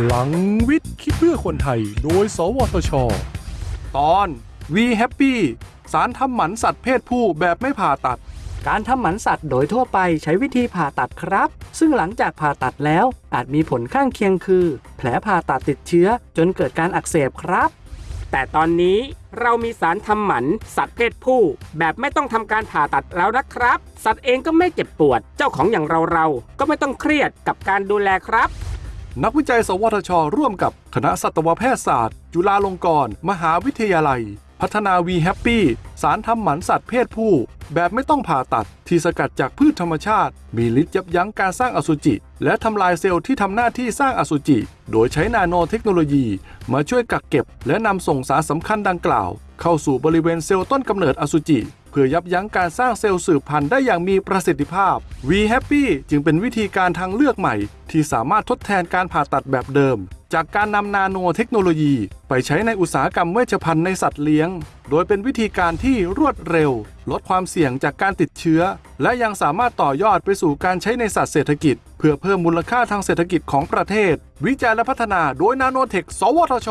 พลังวิทย์คิดเพื่อคนไทย โดย สวทช ตอน We Happy สารทำหมันสัตว์เพศผู้แบบไม่ผ่าตัด การทำหมันสัตว์โดยทั่วไปใช้วิธีผ่าตัดครับ ซึ่งหลังจากผ่าตัดแล้ว อาจมีผลข้างเคียงคือ แผลผ่าตัดติดเชื้อ จนเกิดการอักเสบครับ แต่ตอนนี้เรามีสารทำหมันสัตว์เพศผู้ แบบไม่ต้องทำการผ่าตัดแล้วนะครับ สัตว์เองก็ไม่เจ็บปวด เจ้าของอย่างเราเราๆก็ไม่ต้องเครียดกับการดูแลครับ นักวิจัย สวทช ร่วมกับคณะสัตวแพทยศาสตร์ จุฬาลงกรณ์มหาวิทยาลัย พัฒนา V Happy สารทำหมันสัตว์เพศผู้ แบบไม่ต้องผ่าตัดที่สกัดจากพืชธรรมชาติ มีฤทธิ์ยับยั้งการสร้างอสุจิ และทำลายเซลล์ที่ทำหน้าที่สร้างอสุจิ โดยใช้นาโนเทคโนโลยี มาช่วยกักเก็บ และนำส่งสารสำคัญดังกล่าว เข้าสู่บริเวณเซลล์ต้นกำเนิดอสุจิ พื่อยับยั้งการสร้างเซลล์สืบพันธุ์ได้อย่างมีประสิทธิภาพ V Happy จึงเป็นวิธีการทางเลือกใหม่ ที่สามารถทดแทนการผ่าตัดแบบเดิม จากการนำนาโนเทคโนโลยี ไปใช้ในอุตสาหกรรมเวชภัณฑ์ในสัตว์เลี้ยง โดยเป็นวิธีการที่รวดเร็ว ลดความเสี่ยงจากการติดเชื้อ และยังสามารถต่อยอดไปสู่การใช้ในสัตว์เศรษฐกิจ เพื่อเพิ่มมูลค่าทางเศรษฐกิจของประเทศ วิจัยและพัฒนาโดยนาโนเทค สวทช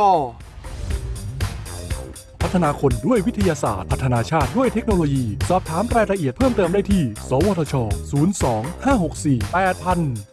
พัฒนาคนด้วยวิทยาศาสตร์ พัฒนาชาติด้วยเทคโนโลยี สอบถามรายละเอียดเพิ่มเติมได้ที่ สวทช 02 564 8000